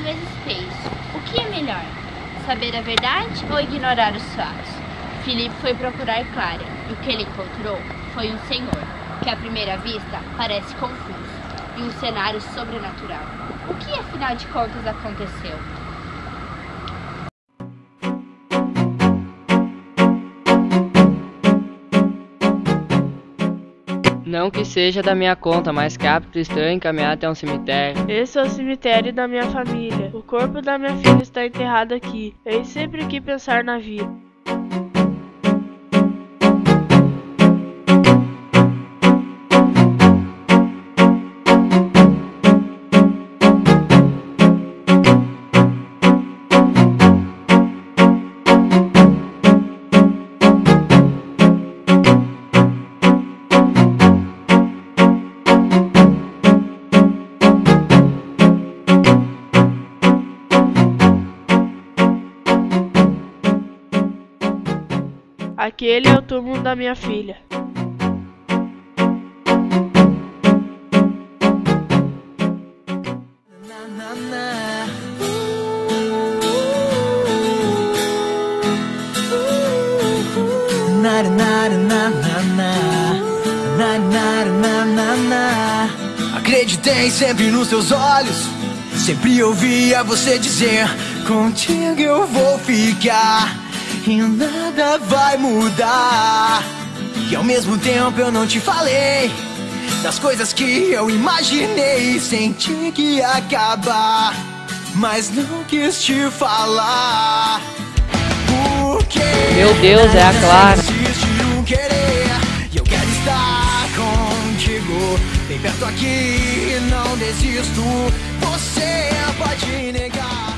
vezes. O que é melhor? Saber a verdade ou ignorar os fatos? Filipe foi procurar Clara e o que ele encontrou foi um senhor, que à primeira vista parece confuso, e um cenário sobrenatural. O que afinal de contas aconteceu? Não que seja da minha conta, mas que hábito estranho encaminhar até um cemitério. Esse é o cemitério da minha família. O corpo da minha filha está enterrado aqui. Eu sempre quis pensar na vida. Aquele é o túmulo da minha filha. Acreditei sempre nos seus olhos. Sempre ouvia você dizer: Contigo eu vou ficar e nada vai mudar. E ao mesmo tempo eu não te falei das coisas que eu imaginei. Senti que ia acabar, mas não quis te falar. Porque Meu Deus, é a Clara. um querer e eu quero estar contigo. Bem perto aqui, não desisto. Você pode negar.